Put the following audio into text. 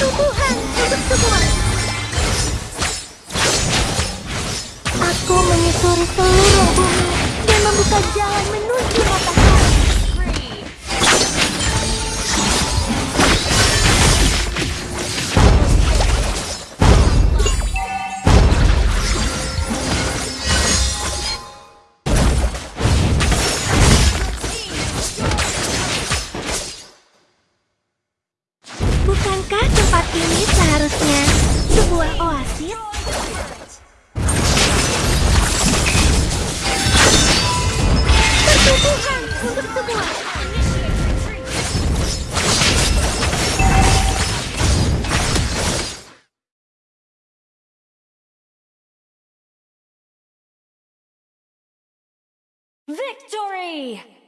Pertumbuhan untuk semua. Aku menyusuri seluruh bumi dan membuka jalan menuju matahari. Bukankah tempat ini seharusnya sebuah oasis? Untuk semua. Victory!